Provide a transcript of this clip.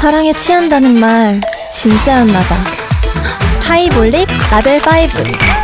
사랑에 취한다는 말 진짜였나봐. 하이볼릭 라벨 5